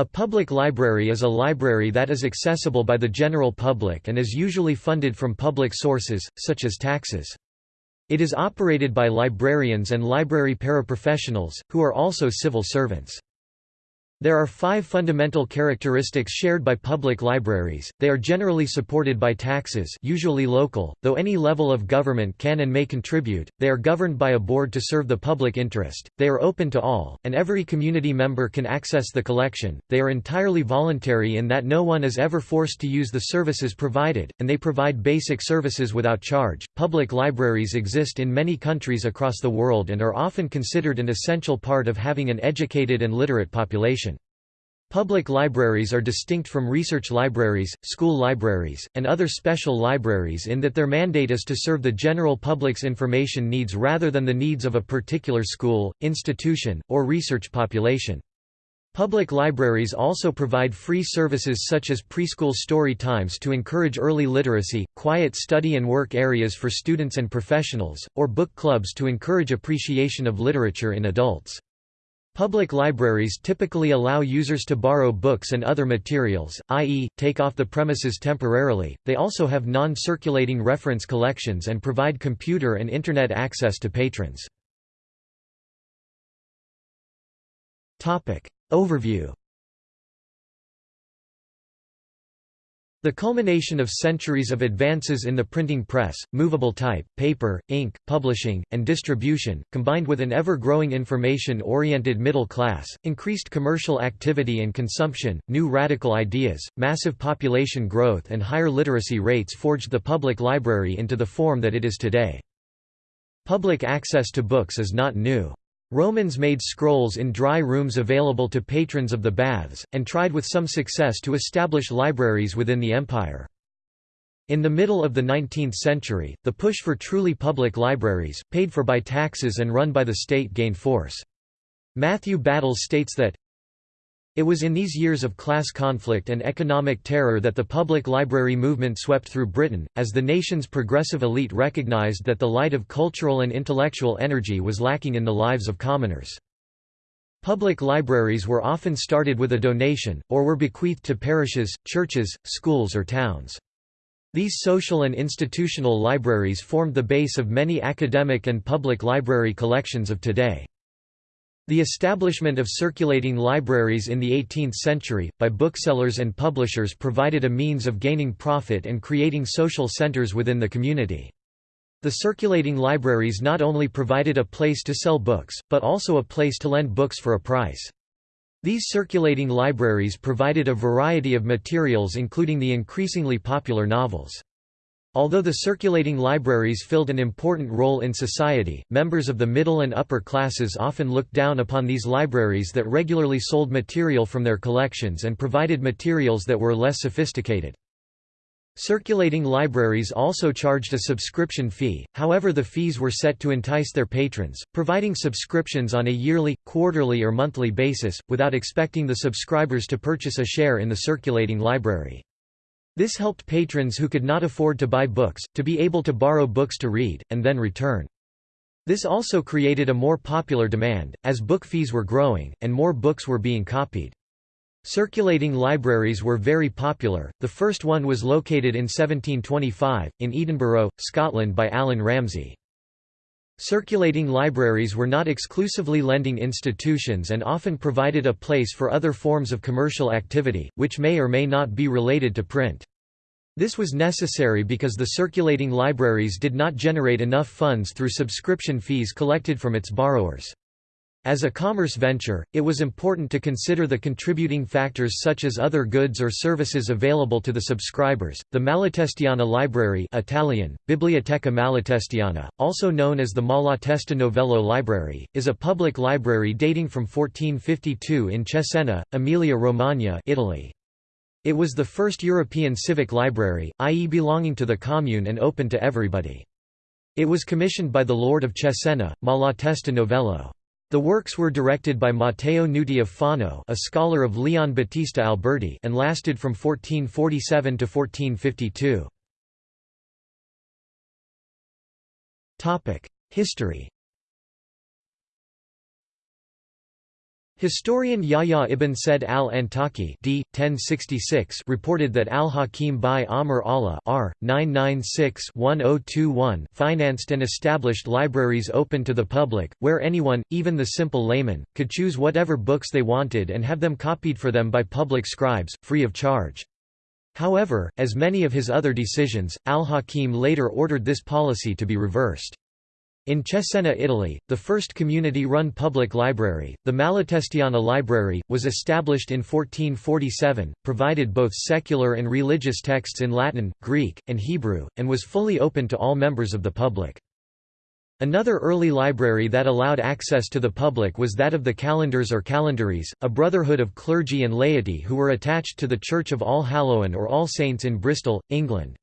A public library is a library that is accessible by the general public and is usually funded from public sources, such as taxes. It is operated by librarians and library paraprofessionals, who are also civil servants. There are five fundamental characteristics shared by public libraries, they are generally supported by taxes usually local, though any level of government can and may contribute, they are governed by a board to serve the public interest, they are open to all, and every community member can access the collection, they are entirely voluntary in that no one is ever forced to use the services provided, and they provide basic services without charge. Public libraries exist in many countries across the world and are often considered an essential part of having an educated and literate population. Public libraries are distinct from research libraries, school libraries, and other special libraries in that their mandate is to serve the general public's information needs rather than the needs of a particular school, institution, or research population. Public libraries also provide free services such as preschool story times to encourage early literacy, quiet study and work areas for students and professionals, or book clubs to encourage appreciation of literature in adults. Public libraries typically allow users to borrow books and other materials, i.e., take off the premises temporarily. They also have non circulating reference collections and provide computer and Internet access to patrons. Overview The culmination of centuries of advances in the printing press, movable type, paper, ink, publishing, and distribution, combined with an ever-growing information-oriented middle class, increased commercial activity and consumption, new radical ideas, massive population growth and higher literacy rates forged the public library into the form that it is today. Public access to books is not new. Romans made scrolls in dry rooms available to patrons of the baths, and tried with some success to establish libraries within the empire. In the middle of the 19th century, the push for truly public libraries, paid for by taxes and run by the state gained force. Matthew Battles states that, it was in these years of class conflict and economic terror that the public library movement swept through Britain, as the nation's progressive elite recognized that the light of cultural and intellectual energy was lacking in the lives of commoners. Public libraries were often started with a donation, or were bequeathed to parishes, churches, schools or towns. These social and institutional libraries formed the base of many academic and public library collections of today. The establishment of circulating libraries in the 18th century, by booksellers and publishers provided a means of gaining profit and creating social centers within the community. The circulating libraries not only provided a place to sell books, but also a place to lend books for a price. These circulating libraries provided a variety of materials including the increasingly popular novels. Although the circulating libraries filled an important role in society, members of the middle and upper classes often looked down upon these libraries that regularly sold material from their collections and provided materials that were less sophisticated. Circulating libraries also charged a subscription fee, however the fees were set to entice their patrons, providing subscriptions on a yearly, quarterly or monthly basis, without expecting the subscribers to purchase a share in the circulating library. This helped patrons who could not afford to buy books, to be able to borrow books to read, and then return. This also created a more popular demand, as book fees were growing, and more books were being copied. Circulating libraries were very popular, the first one was located in 1725, in Edinburgh, Scotland by Allan Ramsay. Circulating libraries were not exclusively lending institutions and often provided a place for other forms of commercial activity, which may or may not be related to print. This was necessary because the circulating libraries did not generate enough funds through subscription fees collected from its borrowers. As a commerce venture, it was important to consider the contributing factors such as other goods or services available to the subscribers. The Malatestiana Library Italian, Biblioteca Malatestiana, also known as the Malatesta Novello Library, is a public library dating from 1452 in Cesena, Emilia-Romagna Italy. It was the first European civic library, i.e. belonging to the commune and open to everybody. It was commissioned by the Lord of Cesena, Malatesta Novello. The works were directed by Matteo Nuti of Fano a scholar of Leon Battista Alberti and lasted from 1447 to 1452. History Historian Yahya ibn Said al-Antaki d. 1066 reported that al-Hakim bi-Amr Allah r. 996-1021 financed and established libraries open to the public, where anyone, even the simple layman, could choose whatever books they wanted and have them copied for them by public scribes, free of charge. However, as many of his other decisions, al-Hakim later ordered this policy to be reversed. In Cesena, Italy, the first community-run public library, the Malatestiana Library, was established in 1447, provided both secular and religious texts in Latin, Greek, and Hebrew, and was fully open to all members of the public. Another early library that allowed access to the public was that of the Calendars or Calendaries, a brotherhood of clergy and laity who were attached to the Church of All Hallowen or All Saints in Bristol, England.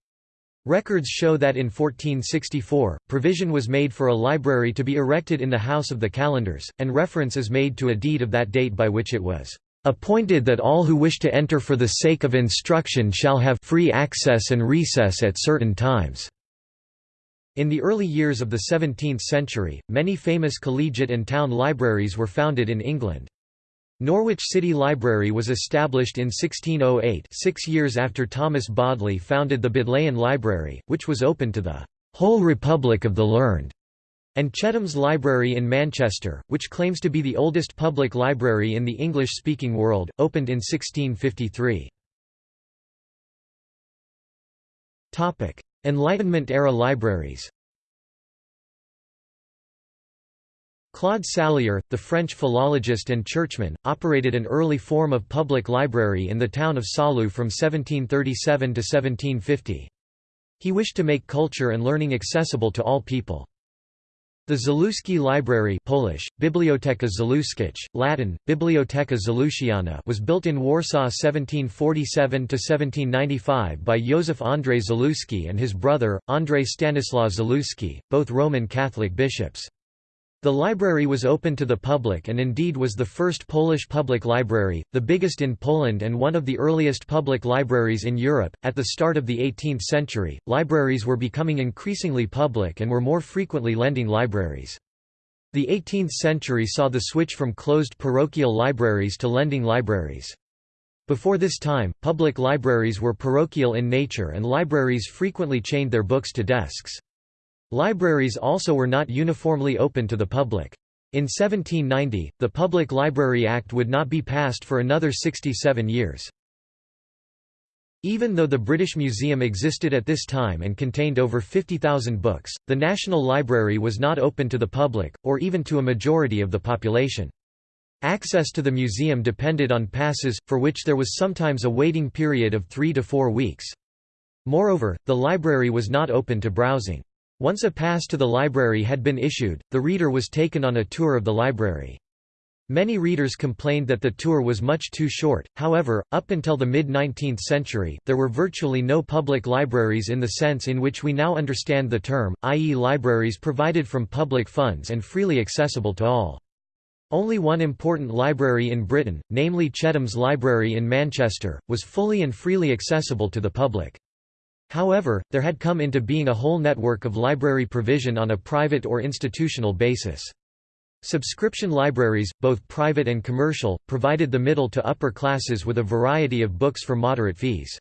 Records show that in 1464, provision was made for a library to be erected in the House of the Calendars, and reference is made to a deed of that date by which it was appointed that all who wish to enter for the sake of instruction shall have free access and recess at certain times." In the early years of the 17th century, many famous collegiate and town libraries were founded in England. Norwich City Library was established in 1608 six years after Thomas Bodley founded the Bodleian Library, which was open to the "'whole Republic of the Learned' and Chetham's Library in Manchester, which claims to be the oldest public library in the English-speaking world, opened in 1653. Enlightenment-era libraries Claude Sallier, the French philologist and churchman, operated an early form of public library in the town of Saulieu from 1737 to 1750. He wished to make culture and learning accessible to all people. The Zaluski Library Polish, Biblioteka Zaluskich, Latin, Biblioteka Zalusciana was built in Warsaw 1747–1795 by Józef Andrzej Zaluski and his brother, Andrzej Stanislaw Zaluski, both Roman Catholic bishops. The library was open to the public and indeed was the first Polish public library, the biggest in Poland and one of the earliest public libraries in Europe. At the start of the 18th century, libraries were becoming increasingly public and were more frequently lending libraries. The 18th century saw the switch from closed parochial libraries to lending libraries. Before this time, public libraries were parochial in nature and libraries frequently chained their books to desks. Libraries also were not uniformly open to the public. In 1790, the Public Library Act would not be passed for another 67 years. Even though the British Museum existed at this time and contained over 50,000 books, the National Library was not open to the public, or even to a majority of the population. Access to the museum depended on passes, for which there was sometimes a waiting period of three to four weeks. Moreover, the library was not open to browsing. Once a pass to the library had been issued, the reader was taken on a tour of the library. Many readers complained that the tour was much too short, however, up until the mid-19th century, there were virtually no public libraries in the sense in which we now understand the term, i.e. libraries provided from public funds and freely accessible to all. Only one important library in Britain, namely Chetham's Library in Manchester, was fully and freely accessible to the public. However, there had come into being a whole network of library provision on a private or institutional basis. Subscription libraries, both private and commercial, provided the middle to upper classes with a variety of books for moderate fees.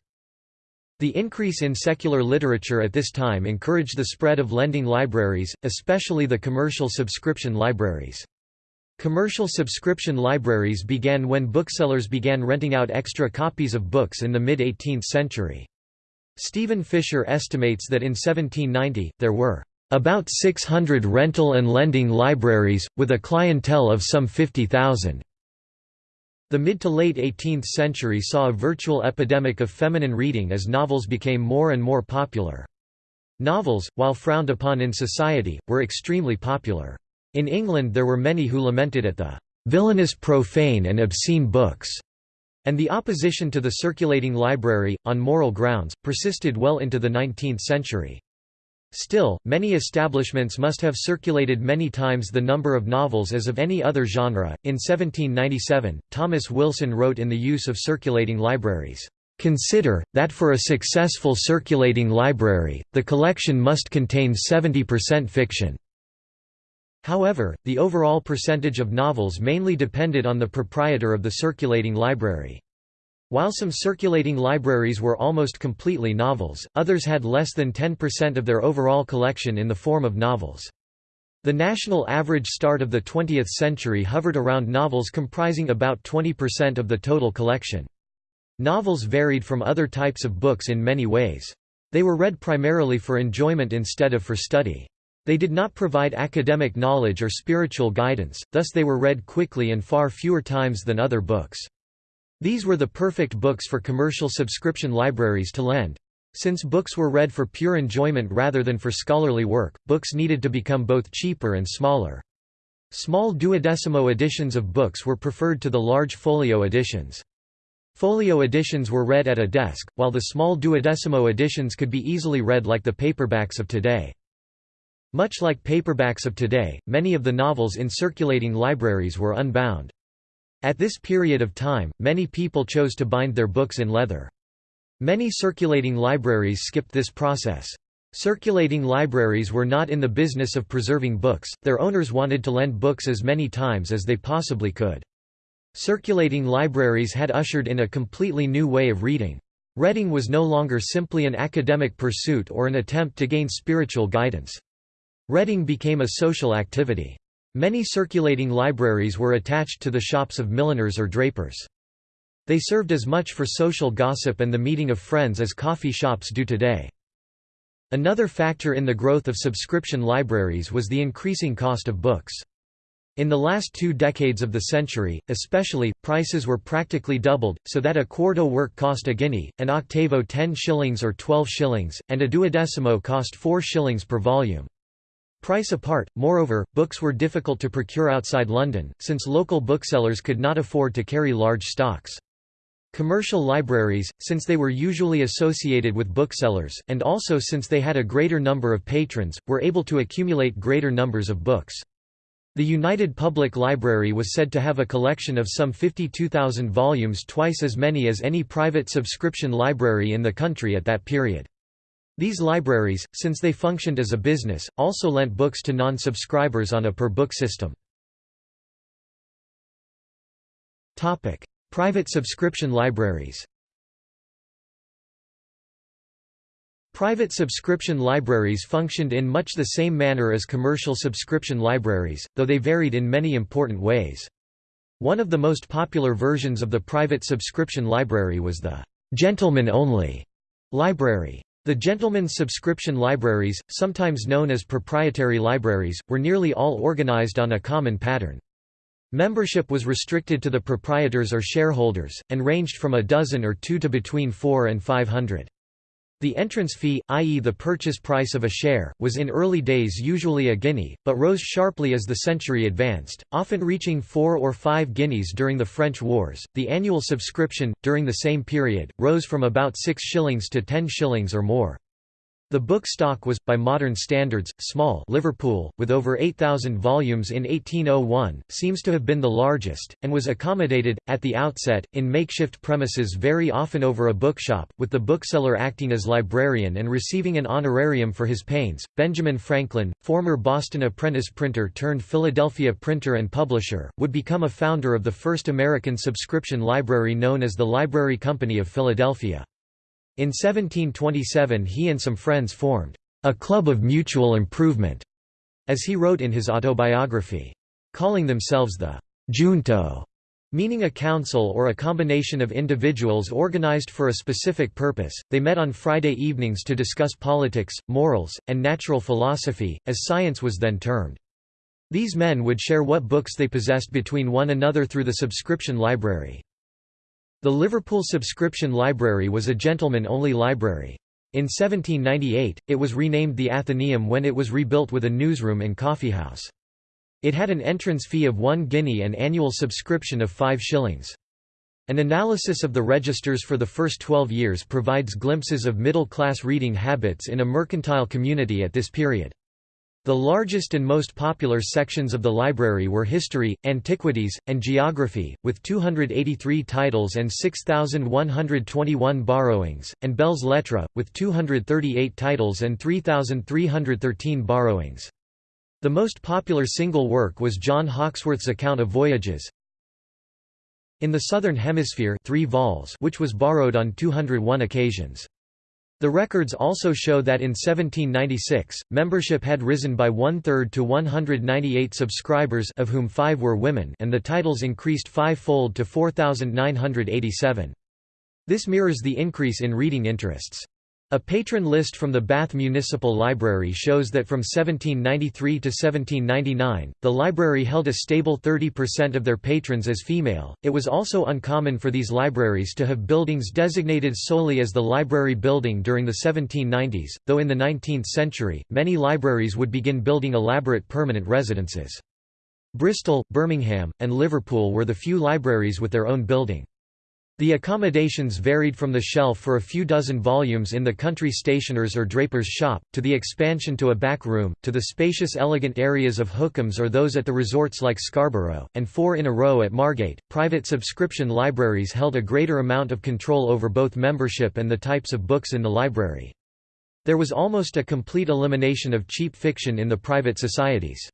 The increase in secular literature at this time encouraged the spread of lending libraries, especially the commercial subscription libraries. Commercial subscription libraries began when booksellers began renting out extra copies of books in the mid-18th century. Stephen Fisher estimates that in 1790, there were about 600 rental and lending libraries, with a clientele of some 50,000. The mid to late 18th century saw a virtual epidemic of feminine reading as novels became more and more popular. Novels, while frowned upon in society, were extremely popular. In England there were many who lamented at the "...villainous profane and obscene books." And the opposition to the circulating library, on moral grounds, persisted well into the 19th century. Still, many establishments must have circulated many times the number of novels as of any other genre. In 1797, Thomas Wilson wrote in The Use of Circulating Libraries, Consider, that for a successful circulating library, the collection must contain 70% fiction. However, the overall percentage of novels mainly depended on the proprietor of the circulating library. While some circulating libraries were almost completely novels, others had less than 10% of their overall collection in the form of novels. The national average start of the 20th century hovered around novels comprising about 20% of the total collection. Novels varied from other types of books in many ways. They were read primarily for enjoyment instead of for study. They did not provide academic knowledge or spiritual guidance, thus they were read quickly and far fewer times than other books. These were the perfect books for commercial subscription libraries to lend. Since books were read for pure enjoyment rather than for scholarly work, books needed to become both cheaper and smaller. Small duodecimo editions of books were preferred to the large folio editions. Folio editions were read at a desk, while the small duodecimo editions could be easily read like the paperbacks of today. Much like paperbacks of today, many of the novels in circulating libraries were unbound. At this period of time, many people chose to bind their books in leather. Many circulating libraries skipped this process. Circulating libraries were not in the business of preserving books, their owners wanted to lend books as many times as they possibly could. Circulating libraries had ushered in a completely new way of reading. Reading was no longer simply an academic pursuit or an attempt to gain spiritual guidance. Reading became a social activity. Many circulating libraries were attached to the shops of milliners or drapers. They served as much for social gossip and the meeting of friends as coffee shops do today. Another factor in the growth of subscription libraries was the increasing cost of books. In the last two decades of the century, especially, prices were practically doubled, so that a quarto work cost a guinea, an octavo 10 shillings or 12 shillings, and a duodecimo cost 4 shillings per volume. Price apart, moreover, books were difficult to procure outside London, since local booksellers could not afford to carry large stocks. Commercial libraries, since they were usually associated with booksellers, and also since they had a greater number of patrons, were able to accumulate greater numbers of books. The United Public Library was said to have a collection of some 52,000 volumes twice as many as any private subscription library in the country at that period. These libraries, since they functioned as a business, also lent books to non-subscribers on a per-book system. Private subscription libraries Private subscription libraries functioned in much the same manner as commercial subscription libraries, though they varied in many important ways. One of the most popular versions of the private subscription library was the «gentlemen-only» library. The gentlemen's subscription libraries, sometimes known as proprietary libraries, were nearly all organized on a common pattern. Membership was restricted to the proprietors or shareholders, and ranged from a dozen or two to between four and five hundred. The entrance fee, i.e. the purchase price of a share, was in early days usually a guinea, but rose sharply as the century advanced, often reaching four or five guineas during the French Wars. The annual subscription, during the same period, rose from about six shillings to ten shillings or more. The book stock was, by modern standards, small Liverpool, with over 8,000 volumes in 1801, seems to have been the largest, and was accommodated, at the outset, in makeshift premises very often over a bookshop, with the bookseller acting as librarian and receiving an honorarium for his pains. Benjamin Franklin, former Boston apprentice printer turned Philadelphia printer and publisher, would become a founder of the first American subscription library known as the Library Company of Philadelphia. In 1727 he and some friends formed a club of mutual improvement, as he wrote in his autobiography. Calling themselves the junto, meaning a council or a combination of individuals organized for a specific purpose, they met on Friday evenings to discuss politics, morals, and natural philosophy, as science was then termed. These men would share what books they possessed between one another through the subscription library. The Liverpool Subscription Library was a gentleman-only library. In 1798, it was renamed the Athenaeum when it was rebuilt with a newsroom and coffeehouse. It had an entrance fee of one guinea and annual subscription of five shillings. An analysis of the registers for the first 12 years provides glimpses of middle-class reading habits in a mercantile community at this period. The largest and most popular sections of the library were history, antiquities, and geography, with 283 titles and 6,121 borrowings, and belles lettres, with 238 titles and 3,313 borrowings. The most popular single work was John Hawkesworth's account of voyages, in the Southern Hemisphere 3 vols which was borrowed on 201 occasions. The records also show that in 1796, membership had risen by one-third to 198 subscribers of whom five were women and the titles increased five-fold to 4,987. This mirrors the increase in reading interests. A patron list from the Bath Municipal Library shows that from 1793 to 1799, the library held a stable 30% of their patrons as female. It was also uncommon for these libraries to have buildings designated solely as the library building during the 1790s, though in the 19th century, many libraries would begin building elaborate permanent residences. Bristol, Birmingham, and Liverpool were the few libraries with their own building. The accommodations varied from the shelf for a few dozen volumes in the country stationer's or draper's shop, to the expansion to a back room, to the spacious elegant areas of Hookham's or those at the resorts like Scarborough, and four in a row at Margate. Private subscription libraries held a greater amount of control over both membership and the types of books in the library. There was almost a complete elimination of cheap fiction in the private societies.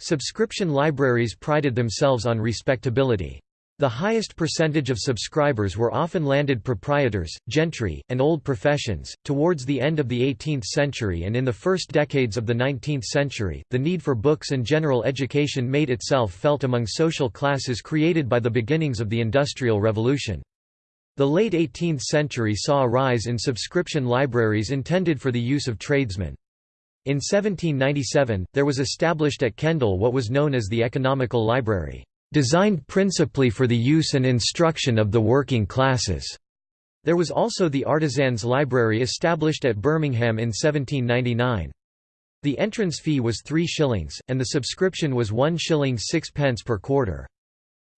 Subscription libraries prided themselves on respectability. The highest percentage of subscribers were often landed proprietors, gentry, and old professions. Towards the end of the 18th century and in the first decades of the 19th century, the need for books and general education made itself felt among social classes created by the beginnings of the Industrial Revolution. The late 18th century saw a rise in subscription libraries intended for the use of tradesmen. In 1797, there was established at Kendal what was known as the Economical Library designed principally for the use and instruction of the working classes. There was also the Artisans' Library established at Birmingham in 1799. The entrance fee was 3 shillings, and the subscription was 1 shilling 6 pence per quarter.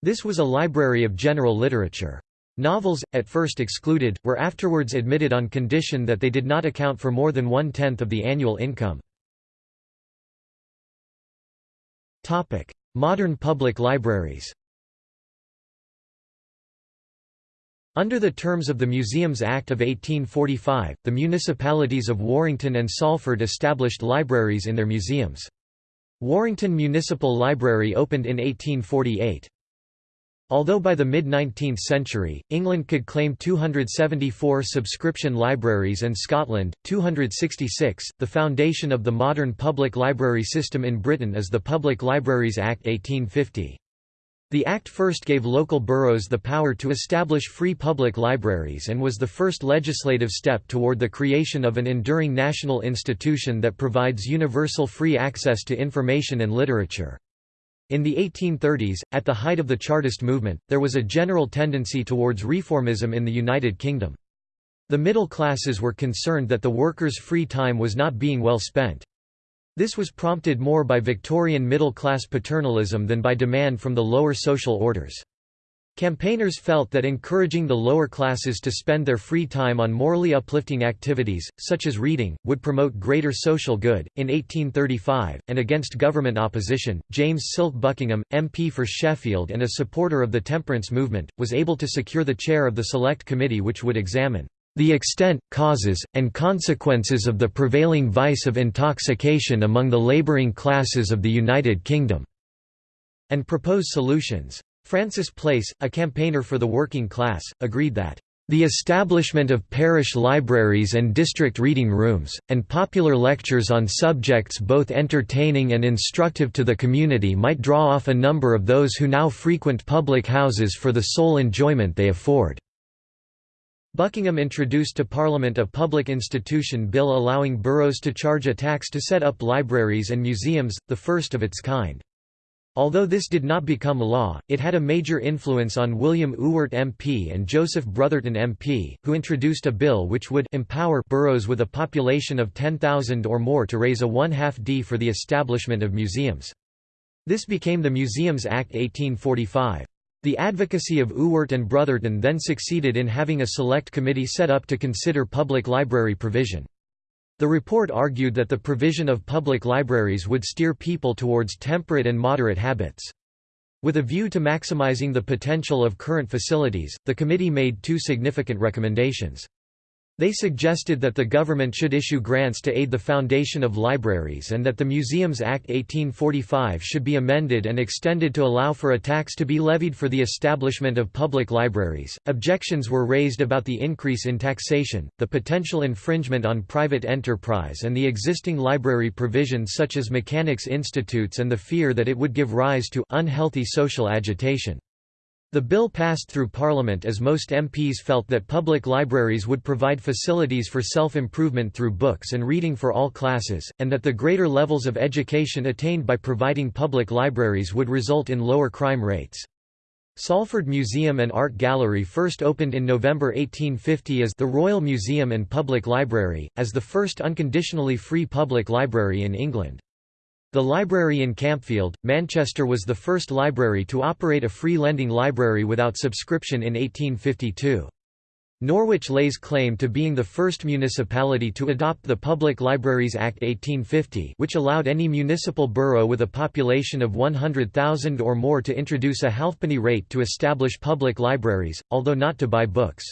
This was a library of general literature. Novels, at first excluded, were afterwards admitted on condition that they did not account for more than one-tenth of the annual income. Modern public libraries Under the terms of the Museums Act of 1845, the municipalities of Warrington and Salford established libraries in their museums. Warrington Municipal Library opened in 1848. Although by the mid-19th century, England could claim 274 subscription libraries and Scotland, 266, the foundation of the modern public library system in Britain is the Public Libraries Act 1850. The Act first gave local boroughs the power to establish free public libraries and was the first legislative step toward the creation of an enduring national institution that provides universal free access to information and literature. In the 1830s, at the height of the Chartist movement, there was a general tendency towards reformism in the United Kingdom. The middle classes were concerned that the workers' free time was not being well spent. This was prompted more by Victorian middle-class paternalism than by demand from the lower social orders. Campaigners felt that encouraging the lower classes to spend their free time on morally uplifting activities, such as reading, would promote greater social good. In 1835, and against government opposition, James Silk Buckingham, MP for Sheffield and a supporter of the temperance movement, was able to secure the chair of the Select Committee which would examine the extent, causes, and consequences of the prevailing vice of intoxication among the labouring classes of the United Kingdom, and propose solutions. Francis Place, a campaigner for the working class, agreed that the establishment of parish libraries and district reading rooms, and popular lectures on subjects both entertaining and instructive to the community might draw off a number of those who now frequent public houses for the sole enjoyment they afford." Buckingham introduced to Parliament a public institution bill allowing boroughs to charge a tax to set up libraries and museums, the first of its kind. Although this did not become law, it had a major influence on William Ewart MP and Joseph Brotherton MP, who introduced a bill which would empower boroughs with a population of 10,000 or more to raise a one-half D for the establishment of museums. This became the Museums Act 1845. The advocacy of Ewart and Brotherton then succeeded in having a select committee set up to consider public library provision. The report argued that the provision of public libraries would steer people towards temperate and moderate habits. With a view to maximizing the potential of current facilities, the committee made two significant recommendations. They suggested that the government should issue grants to aid the foundation of libraries and that the Museums Act 1845 should be amended and extended to allow for a tax to be levied for the establishment of public libraries. Objections were raised about the increase in taxation, the potential infringement on private enterprise, and the existing library provisions such as mechanics institutes and the fear that it would give rise to unhealthy social agitation. The bill passed through Parliament as most MPs felt that public libraries would provide facilities for self-improvement through books and reading for all classes, and that the greater levels of education attained by providing public libraries would result in lower crime rates. Salford Museum and Art Gallery first opened in November 1850 as the Royal Museum and Public Library, as the first unconditionally free public library in England. The library in Campfield, Manchester was the first library to operate a free lending library without subscription in 1852. Norwich lays claim to being the first municipality to adopt the Public Libraries Act 1850 which allowed any municipal borough with a population of 100,000 or more to introduce a halfpenny rate to establish public libraries, although not to buy books.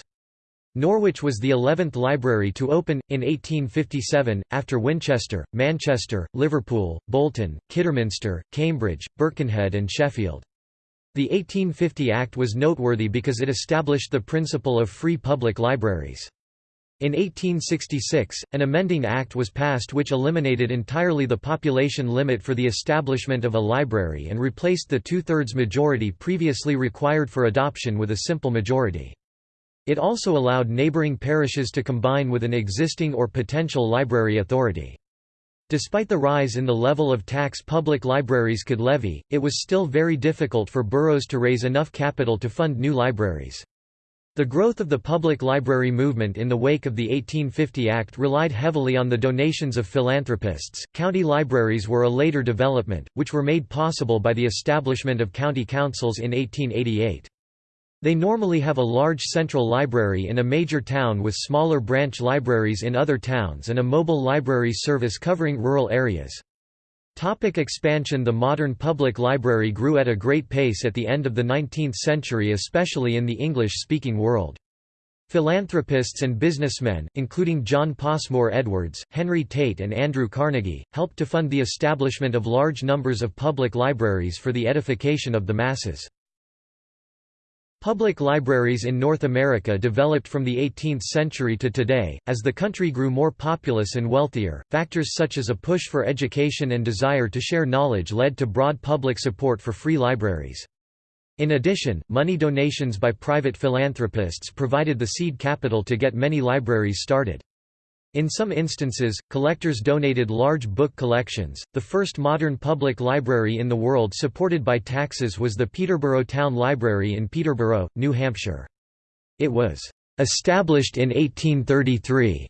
Norwich was the eleventh library to open, in 1857, after Winchester, Manchester, Liverpool, Bolton, Kidderminster, Cambridge, Birkenhead and Sheffield. The 1850 Act was noteworthy because it established the principle of free public libraries. In 1866, an amending act was passed which eliminated entirely the population limit for the establishment of a library and replaced the two-thirds majority previously required for adoption with a simple majority. It also allowed neighboring parishes to combine with an existing or potential library authority. Despite the rise in the level of tax public libraries could levy, it was still very difficult for boroughs to raise enough capital to fund new libraries. The growth of the public library movement in the wake of the 1850 Act relied heavily on the donations of philanthropists. County libraries were a later development, which were made possible by the establishment of county councils in 1888. They normally have a large central library in a major town with smaller branch libraries in other towns and a mobile library service covering rural areas. Topic expansion The modern public library grew at a great pace at the end of the 19th century especially in the English-speaking world. Philanthropists and businessmen, including John Passmore Edwards, Henry Tate and Andrew Carnegie, helped to fund the establishment of large numbers of public libraries for the edification of the masses. Public libraries in North America developed from the 18th century to today, as the country grew more populous and wealthier. Factors such as a push for education and desire to share knowledge led to broad public support for free libraries. In addition, money donations by private philanthropists provided the seed capital to get many libraries started. In some instances, collectors donated large book collections. The first modern public library in the world supported by taxes was the Peterborough Town Library in Peterborough, New Hampshire. It was established in 1833.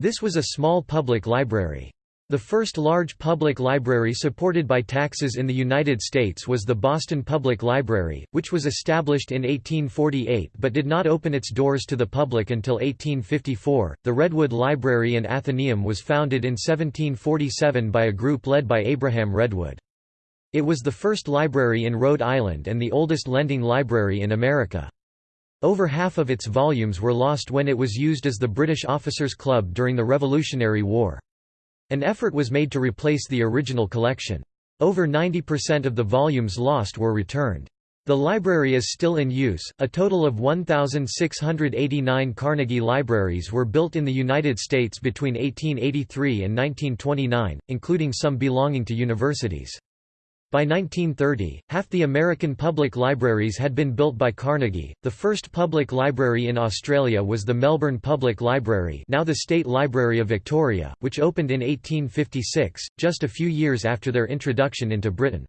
This was a small public library. The first large public library supported by taxes in the United States was the Boston Public Library, which was established in 1848 but did not open its doors to the public until 1854. The Redwood Library and Athenaeum was founded in 1747 by a group led by Abraham Redwood. It was the first library in Rhode Island and the oldest lending library in America. Over half of its volumes were lost when it was used as the British Officers' Club during the Revolutionary War. An effort was made to replace the original collection. Over 90% of the volumes lost were returned. The library is still in use. A total of 1,689 Carnegie libraries were built in the United States between 1883 and 1929, including some belonging to universities. By 1930, half the American public libraries had been built by Carnegie. The first public library in Australia was the Melbourne Public Library, now the State Library of Victoria, which opened in 1856, just a few years after their introduction into Britain.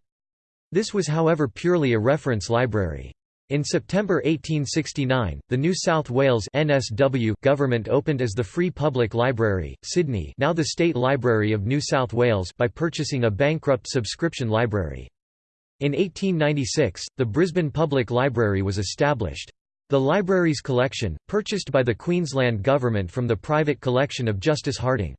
This was however purely a reference library. In September 1869, the New South Wales NSW government opened as the Free Public Library, Sydney now the State Library of New South Wales by purchasing a bankrupt subscription library. In 1896, the Brisbane Public Library was established. The library's collection, purchased by the Queensland Government from the private collection of Justice Harding.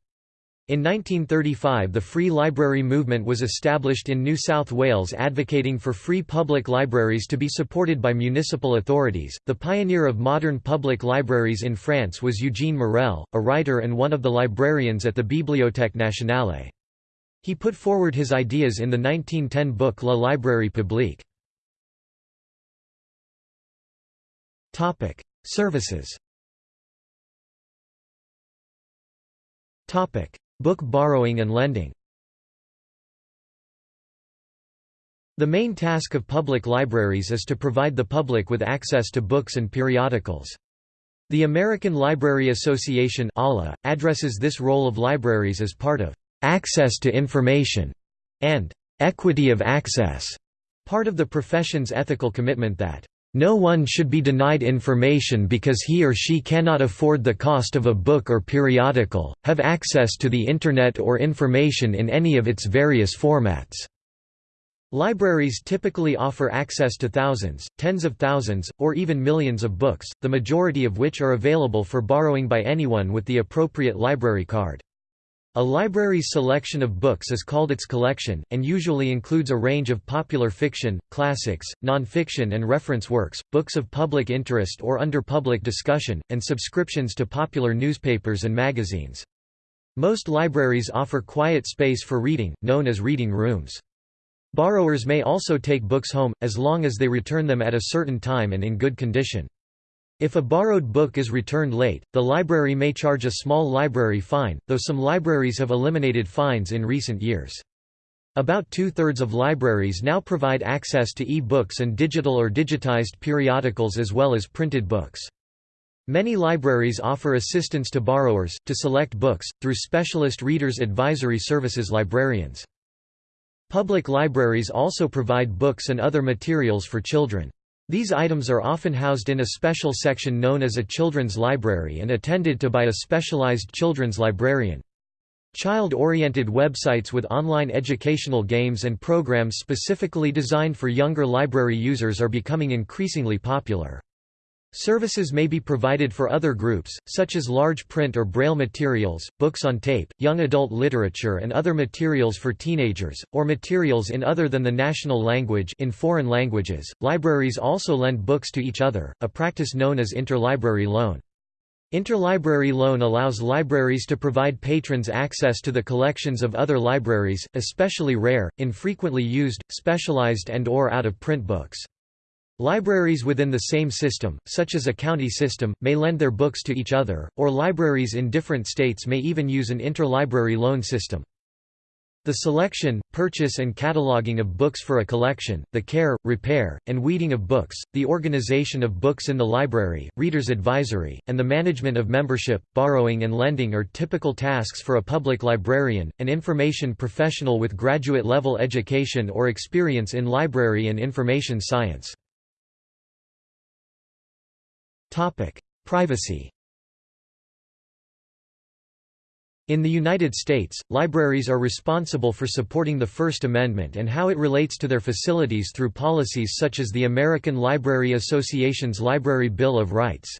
In 1935 the Free Library movement was established in New South Wales advocating for free public libraries to be supported by municipal authorities. The pioneer of modern public libraries in France was Eugène Morel, a writer and one of the librarians at the Bibliothèque Nationale. He put forward his ideas in the 1910 book La Librairie publique. Topic: Services Book borrowing and lending The main task of public libraries is to provide the public with access to books and periodicals. The American Library Association addresses this role of libraries as part of "...access to information", and "...equity of access", part of the profession's ethical commitment that no one should be denied information because he or she cannot afford the cost of a book or periodical, have access to the Internet or information in any of its various formats. Libraries typically offer access to thousands, tens of thousands, or even millions of books, the majority of which are available for borrowing by anyone with the appropriate library card. A library's selection of books is called its collection, and usually includes a range of popular fiction, classics, non-fiction and reference works, books of public interest or under public discussion, and subscriptions to popular newspapers and magazines. Most libraries offer quiet space for reading, known as reading rooms. Borrowers may also take books home, as long as they return them at a certain time and in good condition. If a borrowed book is returned late, the library may charge a small library fine, though some libraries have eliminated fines in recent years. About two-thirds of libraries now provide access to e-books and digital or digitized periodicals as well as printed books. Many libraries offer assistance to borrowers, to select books, through specialist readers advisory services librarians. Public libraries also provide books and other materials for children. These items are often housed in a special section known as a children's library and attended to by a specialized children's librarian. Child-oriented websites with online educational games and programs specifically designed for younger library users are becoming increasingly popular. Services may be provided for other groups, such as large print or braille materials, books on tape, young adult literature and other materials for teenagers, or materials in other than the national language in foreign languages. Libraries also lend books to each other, a practice known as interlibrary loan. Interlibrary loan allows libraries to provide patrons access to the collections of other libraries, especially rare, infrequently used, specialized and or out-of-print books. Libraries within the same system, such as a county system, may lend their books to each other, or libraries in different states may even use an interlibrary loan system. The selection, purchase and cataloging of books for a collection, the care, repair, and weeding of books, the organization of books in the library, reader's advisory, and the management of membership, borrowing and lending are typical tasks for a public librarian, an information professional with graduate-level education or experience in library and information science. Privacy In the United States, libraries are responsible for supporting the First Amendment and how it relates to their facilities through policies such as the American Library Association's Library Bill of Rights.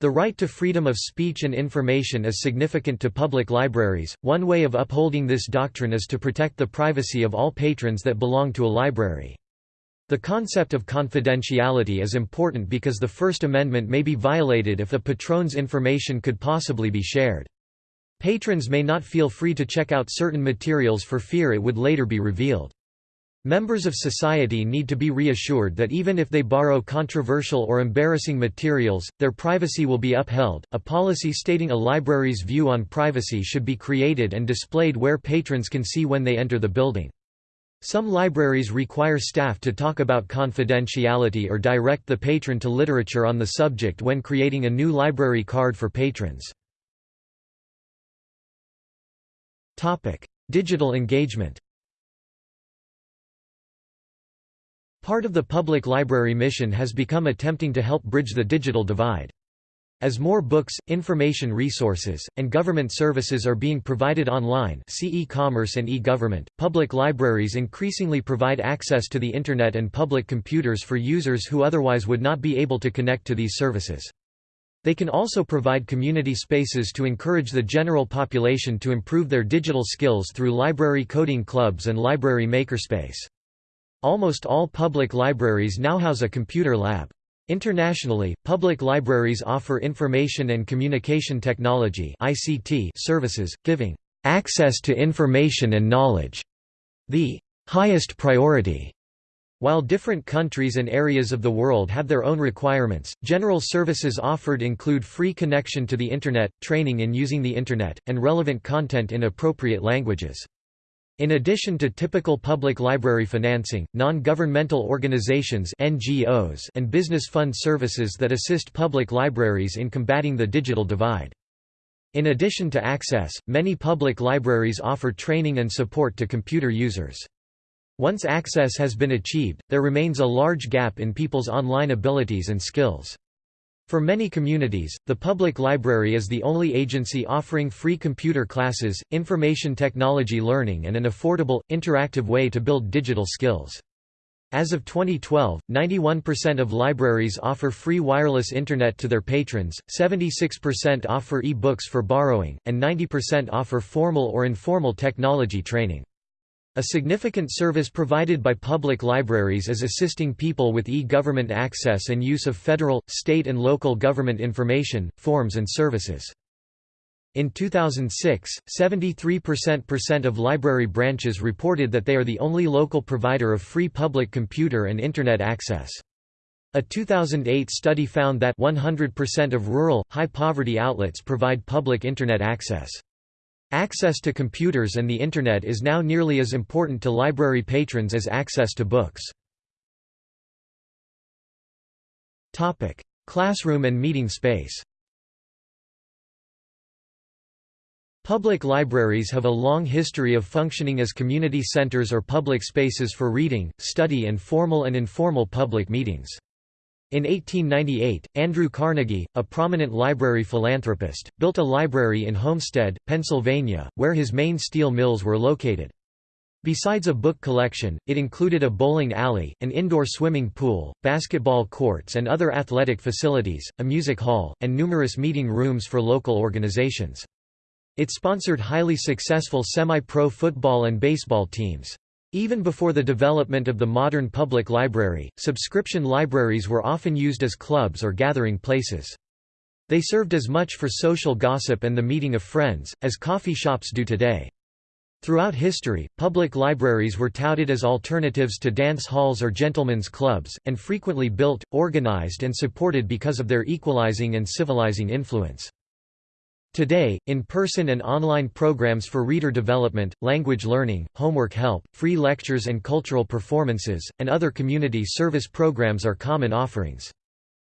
The right to freedom of speech and information is significant to public libraries. One way of upholding this doctrine is to protect the privacy of all patrons that belong to a library. The concept of confidentiality is important because the First Amendment may be violated if a patron's information could possibly be shared. Patrons may not feel free to check out certain materials for fear it would later be revealed. Members of society need to be reassured that even if they borrow controversial or embarrassing materials, their privacy will be upheld. A policy stating a library's view on privacy should be created and displayed where patrons can see when they enter the building. Some libraries require staff to talk about confidentiality or direct the patron to literature on the subject when creating a new library card for patrons. Digital engagement Part of the public library mission has become attempting to help bridge the digital divide. As more books, information resources, and government services are being provided online see e-commerce and e-government, public libraries increasingly provide access to the Internet and public computers for users who otherwise would not be able to connect to these services. They can also provide community spaces to encourage the general population to improve their digital skills through library coding clubs and library makerspace. Almost all public libraries now house a computer lab. Internationally, public libraries offer information and communication technology (ICT) services, giving access to information and knowledge the highest priority while different countries and areas of the world have their own requirements, general services offered include free connection to the Internet, training in using the Internet, and relevant content in appropriate languages. In addition to typical public library financing, non-governmental organizations NGOs and business fund services that assist public libraries in combating the digital divide. In addition to access, many public libraries offer training and support to computer users. Once access has been achieved, there remains a large gap in people's online abilities and skills. For many communities, the public library is the only agency offering free computer classes, information technology learning and an affordable, interactive way to build digital skills. As of 2012, 91% of libraries offer free wireless Internet to their patrons, 76% offer e-books for borrowing, and 90% offer formal or informal technology training. A significant service provided by public libraries is assisting people with e-government access and use of federal, state and local government information, forms and services. In 2006, 73% of library branches reported that they are the only local provider of free public computer and Internet access. A 2008 study found that 100% of rural, high-poverty outlets provide public Internet access. Access to computers and the Internet is now nearly as important to library patrons as access to books. Classroom and meeting space Public libraries have a long history of functioning as community centers or public spaces for reading, study and formal and informal public meetings. In 1898, Andrew Carnegie, a prominent library philanthropist, built a library in Homestead, Pennsylvania, where his main steel mills were located. Besides a book collection, it included a bowling alley, an indoor swimming pool, basketball courts and other athletic facilities, a music hall, and numerous meeting rooms for local organizations. It sponsored highly successful semi-pro football and baseball teams. Even before the development of the modern public library, subscription libraries were often used as clubs or gathering places. They served as much for social gossip and the meeting of friends, as coffee shops do today. Throughout history, public libraries were touted as alternatives to dance halls or gentlemen's clubs, and frequently built, organized and supported because of their equalizing and civilizing influence. Today, in-person and online programs for reader development, language learning, homework help, free lectures and cultural performances, and other community service programs are common offerings.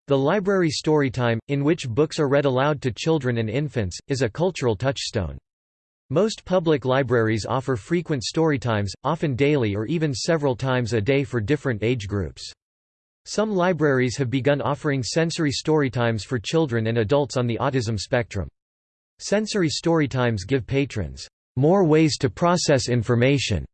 The library storytime, in which books are read aloud to children and infants, is a cultural touchstone. Most public libraries offer frequent storytimes, often daily or even several times a day for different age groups. Some libraries have begun offering sensory storytimes for children and adults on the autism spectrum. Sensory storytimes give patrons more ways to process information,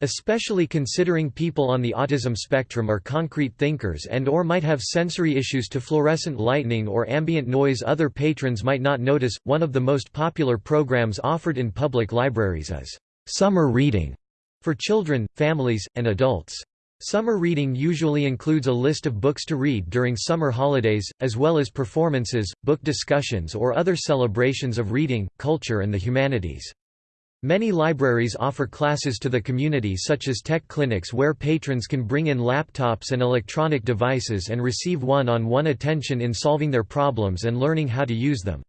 especially considering people on the autism spectrum are concrete thinkers and or might have sensory issues to fluorescent lightning or ambient noise other patrons might not notice. One of the most popular programs offered in public libraries is summer reading for children, families, and adults. Summer reading usually includes a list of books to read during summer holidays, as well as performances, book discussions or other celebrations of reading, culture and the humanities. Many libraries offer classes to the community such as tech clinics where patrons can bring in laptops and electronic devices and receive one-on-one -on -one attention in solving their problems and learning how to use them.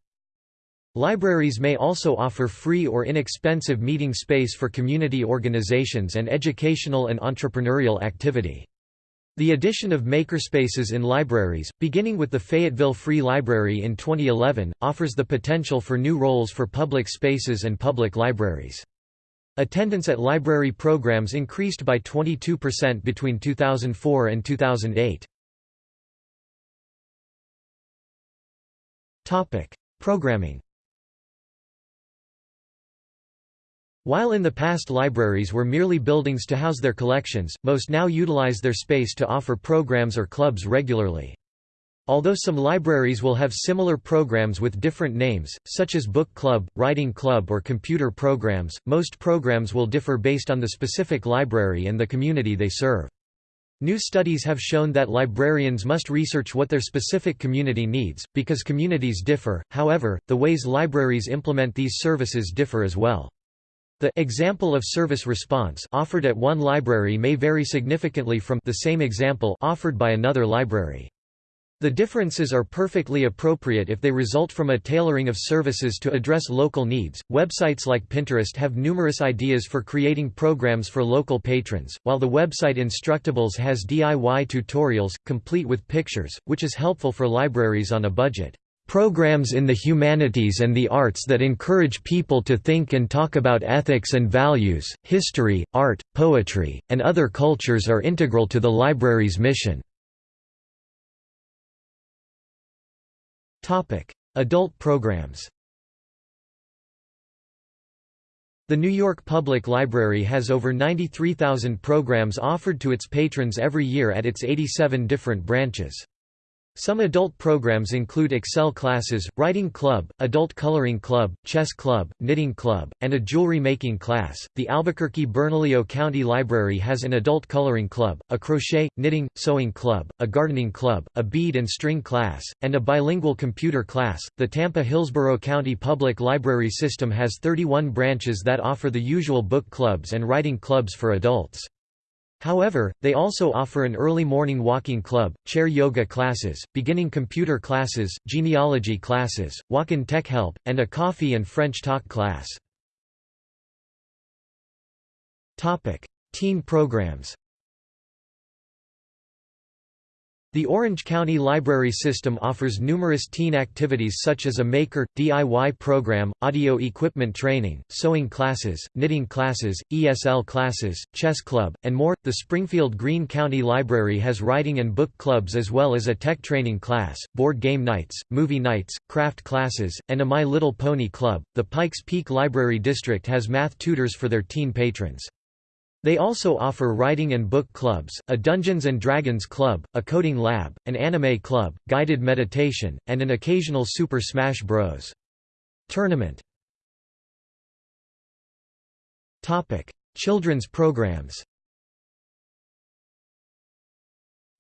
Libraries may also offer free or inexpensive meeting space for community organizations and educational and entrepreneurial activity. The addition of makerspaces in libraries, beginning with the Fayetteville Free Library in 2011, offers the potential for new roles for public spaces and public libraries. Attendance at library programs increased by 22% between 2004 and 2008. Programming While in the past libraries were merely buildings to house their collections, most now utilize their space to offer programs or clubs regularly. Although some libraries will have similar programs with different names, such as book club, writing club or computer programs, most programs will differ based on the specific library and the community they serve. New studies have shown that librarians must research what their specific community needs, because communities differ, however, the ways libraries implement these services differ as well. The example of service response offered at one library may vary significantly from the same example offered by another library. The differences are perfectly appropriate if they result from a tailoring of services to address local needs. Websites like Pinterest have numerous ideas for creating programs for local patrons, while the website Instructables has DIY tutorials, complete with pictures, which is helpful for libraries on a budget. Programs in the humanities and the arts that encourage people to think and talk about ethics and values, history, art, poetry, and other cultures are integral to the library's mission. Adult programs The New York Public Library has over 93,000 programs offered to its patrons every year at its 87 different branches. Some adult programs include Excel classes, writing club, adult coloring club, chess club, knitting club, and a jewelry making class. The Albuquerque-Bernalillo County Library has an adult coloring club, a crochet, knitting, sewing club, a gardening club, a bead and string class, and a bilingual computer class. The Tampa-Hillsborough County Public Library System has 31 branches that offer the usual book clubs and writing clubs for adults. However, they also offer an early morning walking club, chair yoga classes, beginning computer classes, genealogy classes, walk-in tech help, and a coffee and French talk class. Teen programs The Orange County Library System offers numerous teen activities such as a maker, DIY program, audio equipment training, sewing classes, knitting classes, ESL classes, chess club, and more. The Springfield Greene County Library has writing and book clubs as well as a tech training class, board game nights, movie nights, craft classes, and a My Little Pony club. The Pikes Peak Library District has math tutors for their teen patrons. They also offer writing and book clubs, a Dungeons & Dragons club, a coding lab, an anime club, guided meditation, and an occasional Super Smash Bros. tournament. Children's programs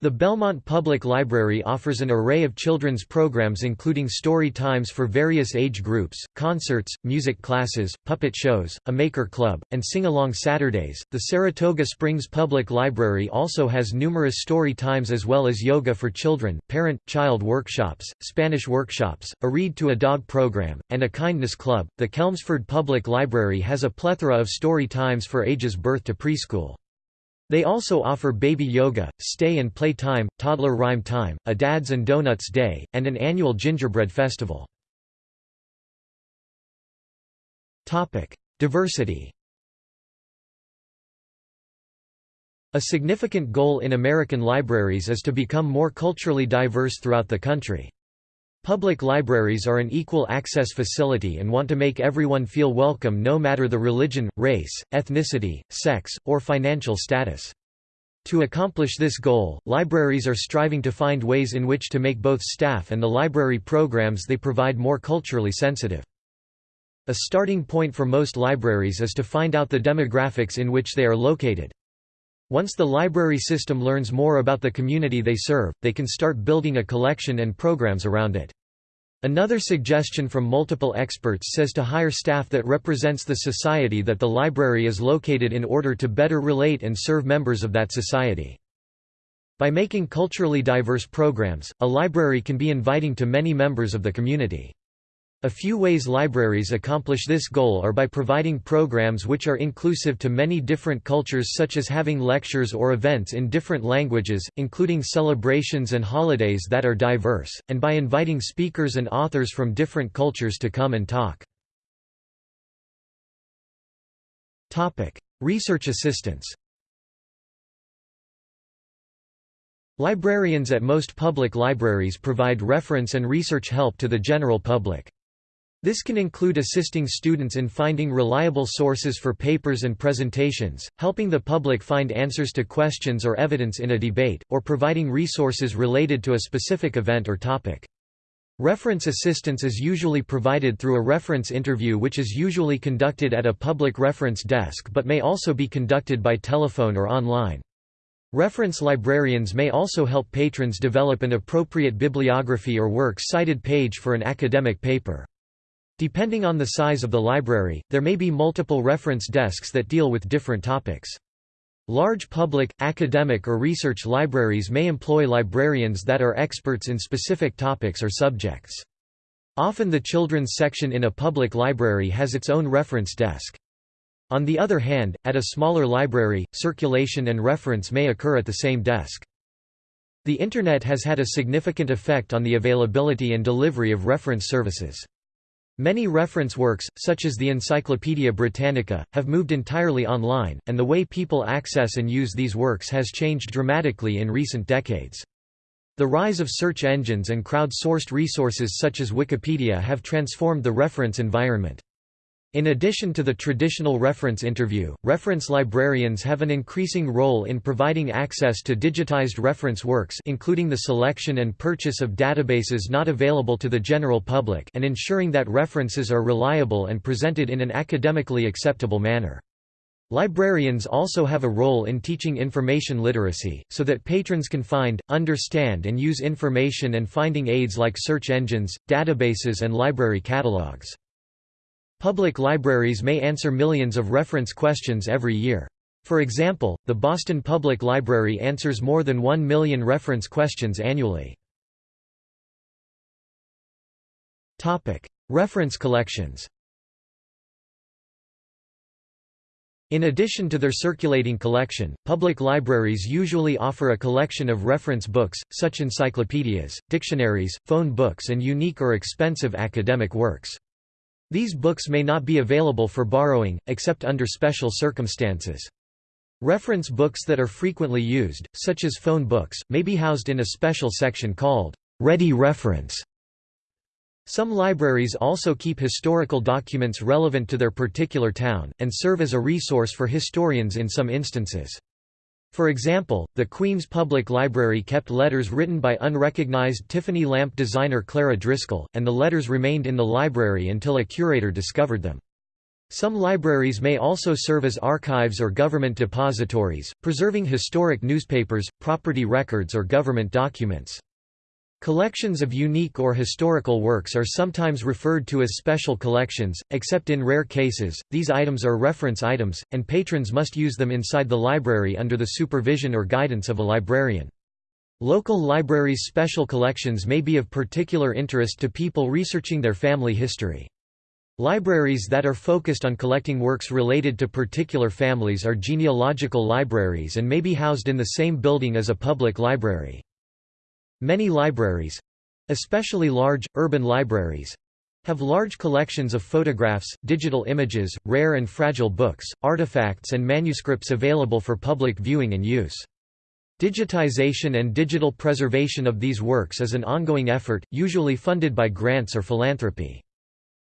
The Belmont Public Library offers an array of children's programs including story times for various age groups, concerts, music classes, puppet shows, a maker club, and sing-along Saturdays. The Saratoga Springs Public Library also has numerous story times as well as yoga for children, parent-child workshops, Spanish workshops, a read to a dog program, and a kindness club. The Chelmsford Public Library has a plethora of story times for ages birth to preschool. They also offer baby yoga, stay and play time, toddler rhyme time, a Dads and Donuts Day, and an annual gingerbread festival. Diversity A significant goal in American libraries is to become more culturally diverse throughout the country. Public libraries are an equal access facility and want to make everyone feel welcome no matter the religion, race, ethnicity, sex, or financial status. To accomplish this goal, libraries are striving to find ways in which to make both staff and the library programs they provide more culturally sensitive. A starting point for most libraries is to find out the demographics in which they are located. Once the library system learns more about the community they serve, they can start building a collection and programs around it. Another suggestion from multiple experts says to hire staff that represents the society that the library is located in order to better relate and serve members of that society. By making culturally diverse programs, a library can be inviting to many members of the community. A few ways libraries accomplish this goal are by providing programs which are inclusive to many different cultures such as having lectures or events in different languages, including celebrations and holidays that are diverse, and by inviting speakers and authors from different cultures to come and talk. Research assistance Librarians at most public libraries provide reference and research help to the general public. This can include assisting students in finding reliable sources for papers and presentations, helping the public find answers to questions or evidence in a debate, or providing resources related to a specific event or topic. Reference assistance is usually provided through a reference interview which is usually conducted at a public reference desk but may also be conducted by telephone or online. Reference librarians may also help patrons develop an appropriate bibliography or works cited page for an academic paper. Depending on the size of the library, there may be multiple reference desks that deal with different topics. Large public, academic or research libraries may employ librarians that are experts in specific topics or subjects. Often the children's section in a public library has its own reference desk. On the other hand, at a smaller library, circulation and reference may occur at the same desk. The Internet has had a significant effect on the availability and delivery of reference services. Many reference works, such as the Encyclopaedia Britannica, have moved entirely online, and the way people access and use these works has changed dramatically in recent decades. The rise of search engines and crowd-sourced resources such as Wikipedia have transformed the reference environment. In addition to the traditional reference interview, reference librarians have an increasing role in providing access to digitized reference works including the selection and purchase of databases not available to the general public and ensuring that references are reliable and presented in an academically acceptable manner. Librarians also have a role in teaching information literacy, so that patrons can find, understand and use information and finding aids like search engines, databases and library catalogs. Public libraries may answer millions of reference questions every year. For example, the Boston Public Library answers more than 1 million reference questions annually. reference collections In addition to their circulating collection, public libraries usually offer a collection of reference books, such encyclopedias, dictionaries, phone books and unique or expensive academic works. These books may not be available for borrowing, except under special circumstances. Reference books that are frequently used, such as phone books, may be housed in a special section called Ready Reference. Some libraries also keep historical documents relevant to their particular town, and serve as a resource for historians in some instances. For example, the Queens Public Library kept letters written by unrecognized Tiffany lamp designer Clara Driscoll, and the letters remained in the library until a curator discovered them. Some libraries may also serve as archives or government depositories, preserving historic newspapers, property records or government documents. Collections of unique or historical works are sometimes referred to as special collections, except in rare cases, these items are reference items, and patrons must use them inside the library under the supervision or guidance of a librarian. Local libraries' special collections may be of particular interest to people researching their family history. Libraries that are focused on collecting works related to particular families are genealogical libraries and may be housed in the same building as a public library. Many libraries—especially large, urban libraries, have large collections of photographs, digital images, rare and fragile books, artifacts and manuscripts available for public viewing and use. Digitization and digital preservation of these works is an ongoing effort, usually funded by grants or philanthropy.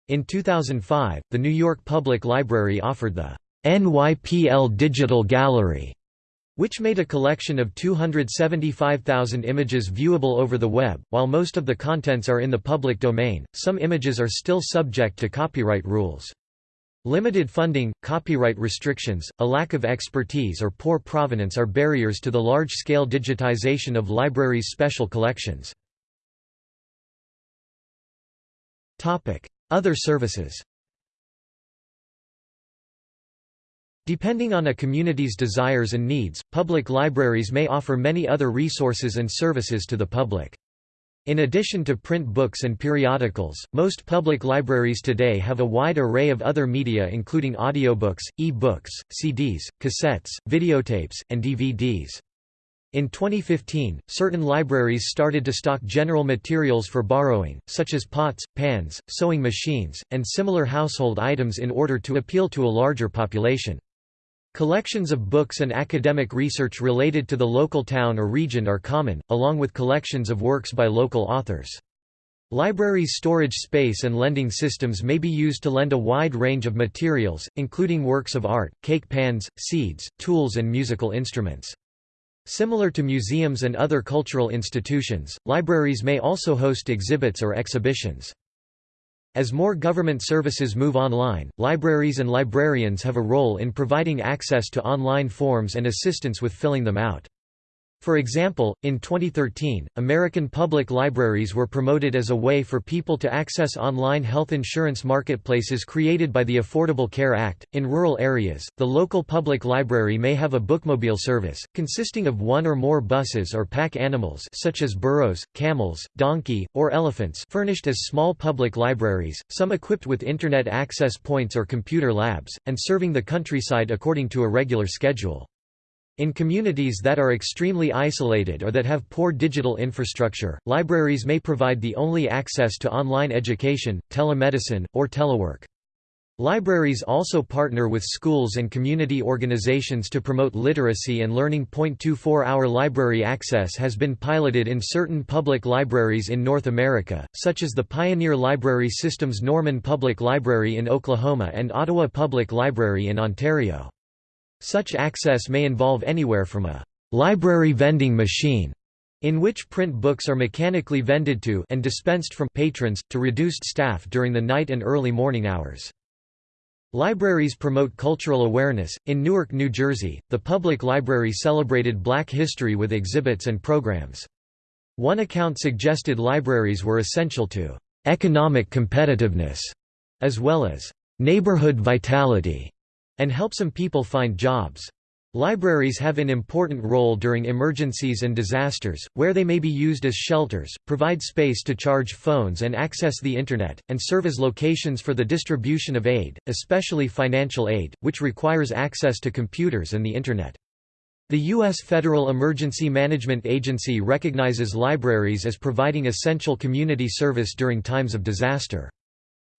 In 2005, the New York Public Library offered the NYPL Digital Gallery which made a collection of 275,000 images viewable over the web. While most of the contents are in the public domain, some images are still subject to copyright rules. Limited funding, copyright restrictions, a lack of expertise or poor provenance are barriers to the large-scale digitization of libraries' special collections. Other services Depending on a community's desires and needs, public libraries may offer many other resources and services to the public. In addition to print books and periodicals, most public libraries today have a wide array of other media including audiobooks, e-books, CDs, cassettes, videotapes, and DVDs. In 2015, certain libraries started to stock general materials for borrowing, such as pots, pans, sewing machines, and similar household items in order to appeal to a larger population. Collections of books and academic research related to the local town or region are common, along with collections of works by local authors. Libraries' storage space and lending systems may be used to lend a wide range of materials, including works of art, cake pans, seeds, tools and musical instruments. Similar to museums and other cultural institutions, libraries may also host exhibits or exhibitions. As more government services move online, libraries and librarians have a role in providing access to online forms and assistance with filling them out. For example, in 2013, American public libraries were promoted as a way for people to access online health insurance marketplaces created by the Affordable Care Act. In rural areas, the local public library may have a bookmobile service, consisting of one or more buses or pack animals such as burros, camels, donkey, or elephants furnished as small public libraries, some equipped with Internet access points or computer labs, and serving the countryside according to a regular schedule. In communities that are extremely isolated or that have poor digital infrastructure, libraries may provide the only access to online education, telemedicine, or telework. Libraries also partner with schools and community organizations to promote literacy and learning. 24-hour library access has been piloted in certain public libraries in North America, such as the Pioneer Library System's Norman Public Library in Oklahoma and Ottawa Public Library in Ontario. Such access may involve anywhere from a library vending machine in which print books are mechanically vended to and dispensed from patrons, to reduced staff during the night and early morning hours. Libraries promote cultural awareness. In Newark, New Jersey, the public library celebrated black history with exhibits and programs. One account suggested libraries were essential to economic competitiveness, as well as neighborhood vitality and help some people find jobs. Libraries have an important role during emergencies and disasters, where they may be used as shelters, provide space to charge phones and access the Internet, and serve as locations for the distribution of aid, especially financial aid, which requires access to computers and the Internet. The U.S. Federal Emergency Management Agency recognizes libraries as providing essential community service during times of disaster.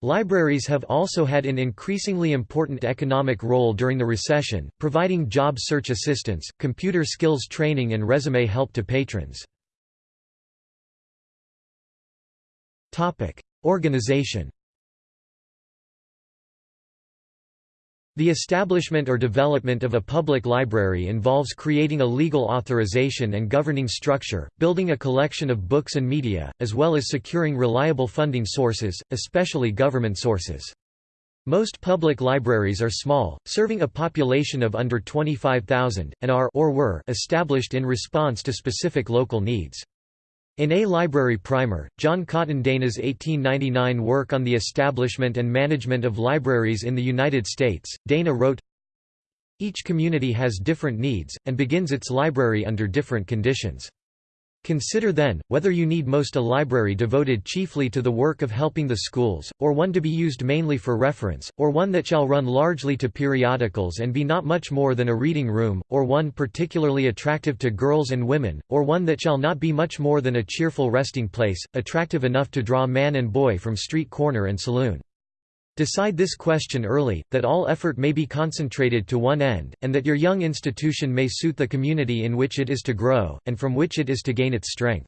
Libraries have also had an increasingly important economic role during the recession, providing job search assistance, computer skills training and resume help to patrons. Organization The establishment or development of a public library involves creating a legal authorization and governing structure, building a collection of books and media, as well as securing reliable funding sources, especially government sources. Most public libraries are small, serving a population of under 25,000, and are or were established in response to specific local needs. In A Library Primer, John Cotton Dana's 1899 work on the establishment and management of libraries in the United States, Dana wrote, Each community has different needs, and begins its library under different conditions. Consider then, whether you need most a library devoted chiefly to the work of helping the schools, or one to be used mainly for reference, or one that shall run largely to periodicals and be not much more than a reading room, or one particularly attractive to girls and women, or one that shall not be much more than a cheerful resting place, attractive enough to draw man and boy from street corner and saloon. Decide this question early, that all effort may be concentrated to one end, and that your young institution may suit the community in which it is to grow, and from which it is to gain its strength.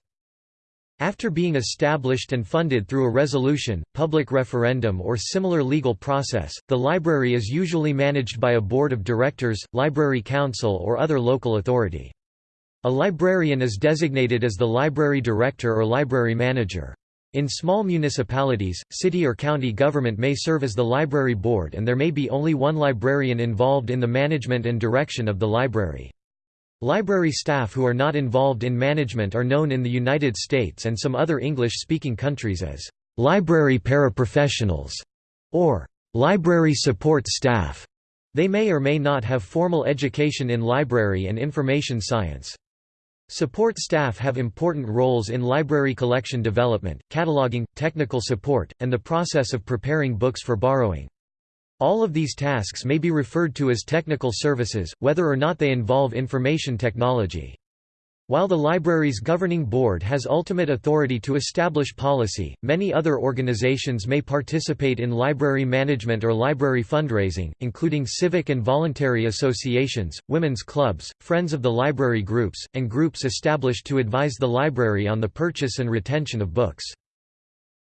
After being established and funded through a resolution, public referendum or similar legal process, the library is usually managed by a board of directors, library council or other local authority. A librarian is designated as the library director or library manager. In small municipalities, city or county government may serve as the library board and there may be only one librarian involved in the management and direction of the library. Library staff who are not involved in management are known in the United States and some other English-speaking countries as library paraprofessionals or library support staff. They may or may not have formal education in library and information science. Support staff have important roles in library collection development, cataloging, technical support, and the process of preparing books for borrowing. All of these tasks may be referred to as technical services, whether or not they involve information technology. While the library's governing board has ultimate authority to establish policy, many other organizations may participate in library management or library fundraising, including civic and voluntary associations, women's clubs, Friends of the Library groups, and groups established to advise the library on the purchase and retention of books.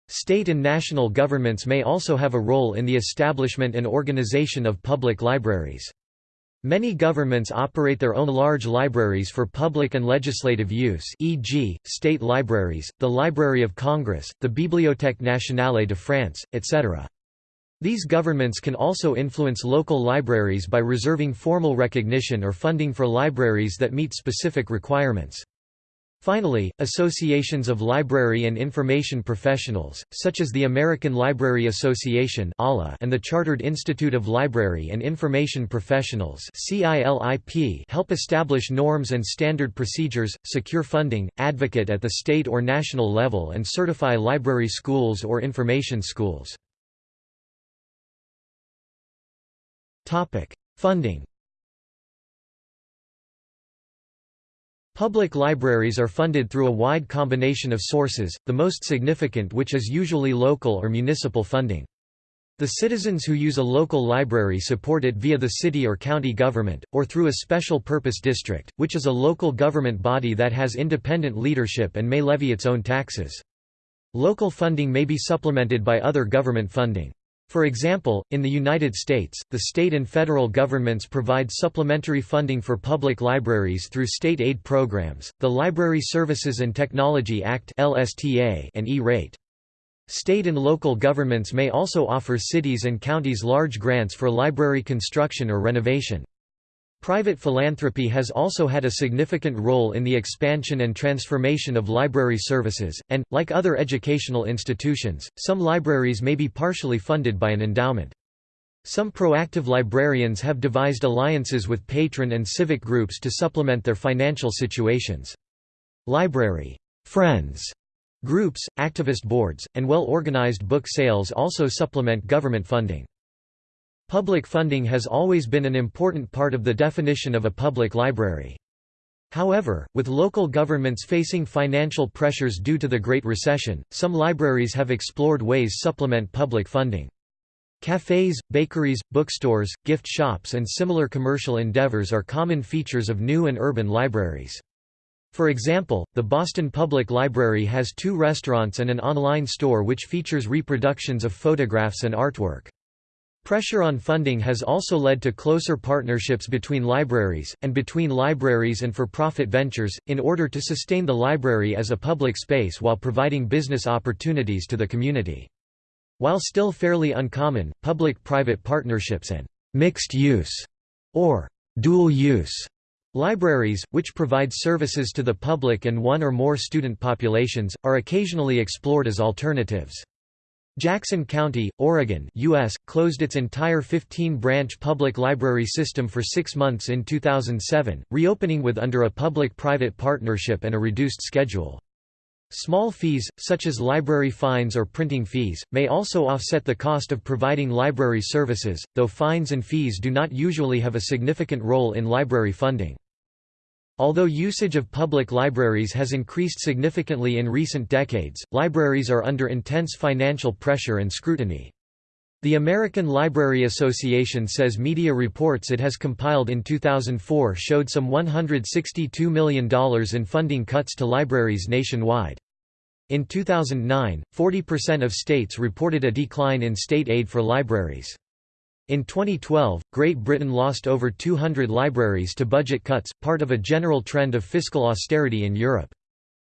State and national governments may also have a role in the establishment and organization of public libraries. Many governments operate their own large libraries for public and legislative use e.g., state libraries, the Library of Congress, the Bibliothèque nationale de France, etc. These governments can also influence local libraries by reserving formal recognition or funding for libraries that meet specific requirements. Finally, associations of library and information professionals, such as the American Library Association and the Chartered Institute of Library and Information Professionals help establish norms and standard procedures, secure funding, advocate at the state or national level and certify library schools or information schools. Funding Public libraries are funded through a wide combination of sources, the most significant which is usually local or municipal funding. The citizens who use a local library support it via the city or county government, or through a special purpose district, which is a local government body that has independent leadership and may levy its own taxes. Local funding may be supplemented by other government funding. For example, in the United States, the state and federal governments provide supplementary funding for public libraries through state aid programs, the Library Services and Technology Act and E-rate. State and local governments may also offer cities and counties large grants for library construction or renovation. Private philanthropy has also had a significant role in the expansion and transformation of library services, and, like other educational institutions, some libraries may be partially funded by an endowment. Some proactive librarians have devised alliances with patron and civic groups to supplement their financial situations. Library friends groups, activist boards, and well-organized book sales also supplement government funding. Public funding has always been an important part of the definition of a public library. However, with local governments facing financial pressures due to the Great Recession, some libraries have explored ways to supplement public funding. Cafes, bakeries, bookstores, gift shops and similar commercial endeavors are common features of new and urban libraries. For example, the Boston Public Library has two restaurants and an online store which features reproductions of photographs and artwork. Pressure on funding has also led to closer partnerships between libraries, and between libraries and for-profit ventures, in order to sustain the library as a public space while providing business opportunities to the community. While still fairly uncommon, public-private partnerships and mixed-use or dual-use libraries, which provide services to the public and one or more student populations, are occasionally explored as alternatives. Jackson County, Oregon US, closed its entire 15-branch public library system for six months in 2007, reopening with under a public-private partnership and a reduced schedule. Small fees, such as library fines or printing fees, may also offset the cost of providing library services, though fines and fees do not usually have a significant role in library funding. Although usage of public libraries has increased significantly in recent decades, libraries are under intense financial pressure and scrutiny. The American Library Association says media reports it has compiled in 2004 showed some $162 million in funding cuts to libraries nationwide. In 2009, 40% of states reported a decline in state aid for libraries. In 2012, Great Britain lost over 200 libraries to budget cuts, part of a general trend of fiscal austerity in Europe.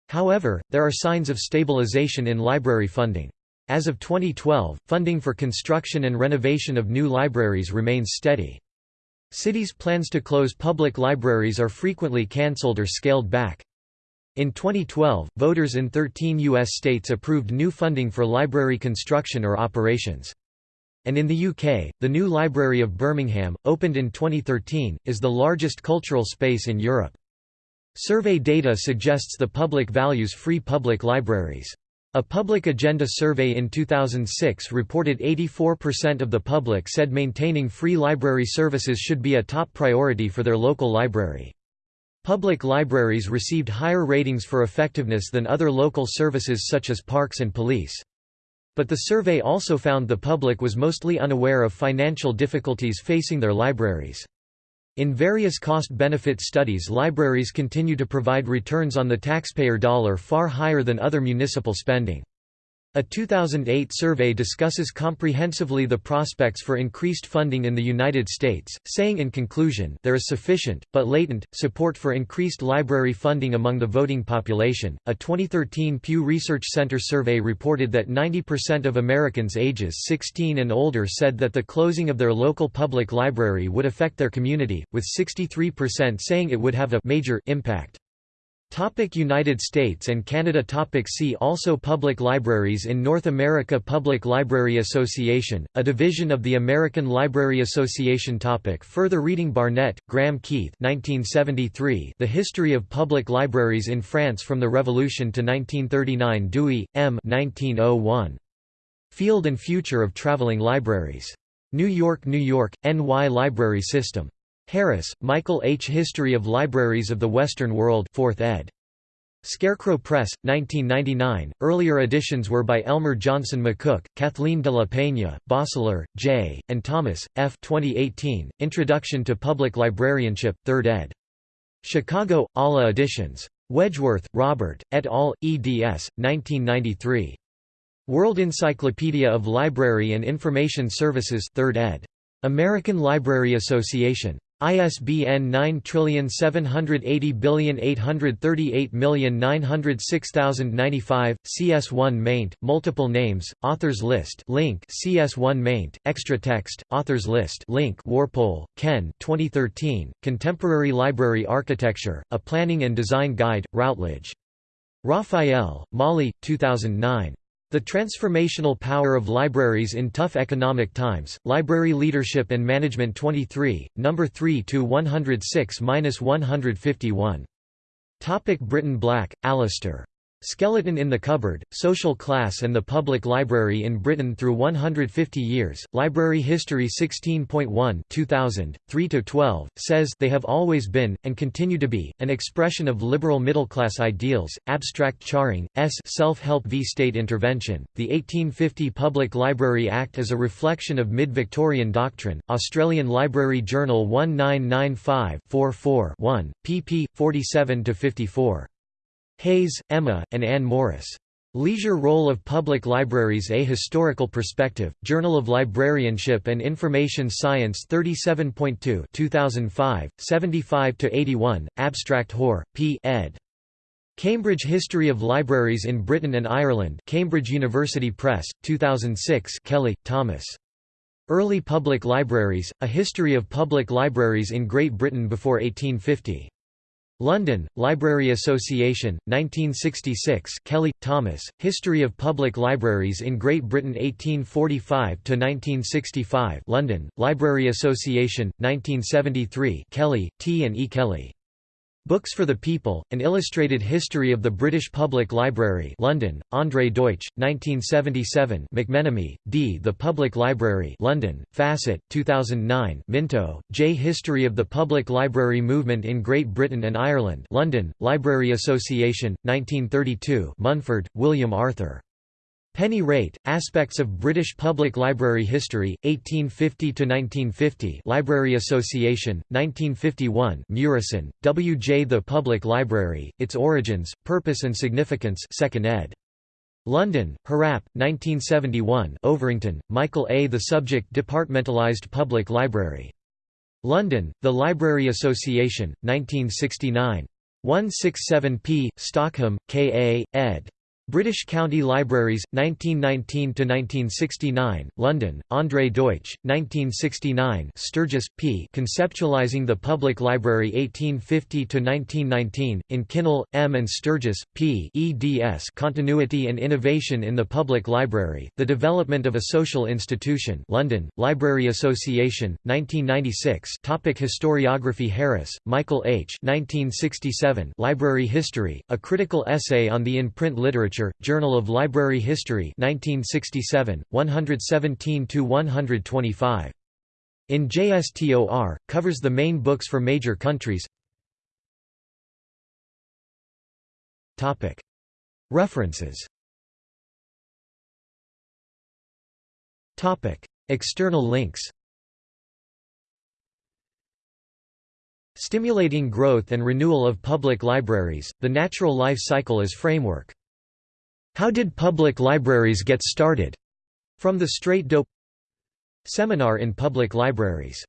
However, there are signs of stabilization in library funding. As of 2012, funding for construction and renovation of new libraries remains steady. Cities' plans to close public libraries are frequently cancelled or scaled back. In 2012, voters in 13 U.S. states approved new funding for library construction or operations. And in the UK, the new Library of Birmingham, opened in 2013, is the largest cultural space in Europe. Survey data suggests the public values free public libraries. A public agenda survey in 2006 reported 84% of the public said maintaining free library services should be a top priority for their local library. Public libraries received higher ratings for effectiveness than other local services such as parks and police. But the survey also found the public was mostly unaware of financial difficulties facing their libraries. In various cost-benefit studies libraries continue to provide returns on the taxpayer dollar far higher than other municipal spending. A 2008 survey discusses comprehensively the prospects for increased funding in the United States, saying in conclusion there is sufficient, but latent, support for increased library funding among the voting population. A 2013 Pew Research Center survey reported that 90% of Americans ages 16 and older said that the closing of their local public library would affect their community, with 63% saying it would have a major impact. Topic United States and Canada Topic See also Public libraries in North America Public Library Association, a division of the American Library Association Topic Further reading Barnett, Graham Keith 1973 The History of Public Libraries in France from the Revolution to 1939 Dewey, M. 1901. Field and Future of Traveling Libraries. New York, New York, NY Library System. Harris, Michael H. History of Libraries of the Western World 4th ed. Scarecrow Press, 1999. Earlier editions were by Elmer Johnson McCook, Kathleen de la Peña, Bossaller, J., and Thomas, F. 2018. Introduction to Public Librarianship, 3rd ed. Chicago, Ala Editions. Wedgeworth, Robert, et al., eds. 1993. World Encyclopedia of Library and Information Services 3rd ed. American Library Association. ISBN 9780838906095, CS1 maint, multiple names, authors list link CS1 maint, extra text, authors list link Worpole, Ken 2013, Contemporary Library Architecture, A Planning and Design Guide, Routledge. Raphael, Molly, 2009. The Transformational Power of Libraries in Tough Economic Times, Library Leadership and Management 23, No. 3–106–151. Topic Britain Black, Alistair. Skeleton in the Cupboard, Social Class and the Public Library in Britain Through 150 Years, Library History 16.1 2000, 3–12, says they have always been, and continue to be, an expression of liberal middle-class ideals. Abstract Charing, S. Self-Help v State Intervention, The 1850 Public Library Act is a reflection of mid-Victorian doctrine, Australian Library Journal 1995-44-1, pp. 47–54. Hayes, Emma, and Anne Morris. Leisure Role of Public Libraries A Historical Perspective, Journal of Librarianship and Information Science 37.2 2005, 75–81, Abstract Hoare, P. ed. Cambridge History of Libraries in Britain and Ireland Cambridge University Press, 2006 Kelly, Thomas. Early Public Libraries, A History of Public Libraries in Great Britain before 1850. London, Library Association, 1966 Kelly, Thomas, History of Public Libraries in Great Britain 1845 to 1965. London, Library Association, 1973 Kelly, T. and E. Kelly. Books for the People, An Illustrated History of the British Public Library London, André Deutsch, 1977 McMenemy, D. The Public Library London, Facet, 2009 Minto, J. History of the Public Library Movement in Great Britain and Ireland London, Library Association, 1932 Munford, William Arthur. Penny Rate, Aspects of British Public Library History, 1850–1950 Library Association, 1951 Murison, W. J. The Public Library, Its Origins, Purpose and Significance 2nd ed. London, Harrap, 1971 Overington, Michael A. The Subject Departmentalised Public Library. London, The Library Association, 1969. 167 p. Stockham, K. A., ed. British County Libraries, 1919–1969, London, André Deutsch, 1969 Sturges, P. Conceptualizing the Public Library 1850–1919, in Kinnell, M. and Sturges, P. eds Continuity and Innovation in the Public Library, The Development of a Social Institution London, Library Association, 1996 Topic Historiography Harris, Michael H. 1967 Library History, A Critical Essay on the In-Print Literature Journal of Library History 1967, 117–125. In JSTOR, covers the main books for major countries. References. External links. Stimulating Growth and Renewal of Public Libraries, The Natural Life Cycle as Framework How did public libraries get started? From the Straight Dope Seminar in Public Libraries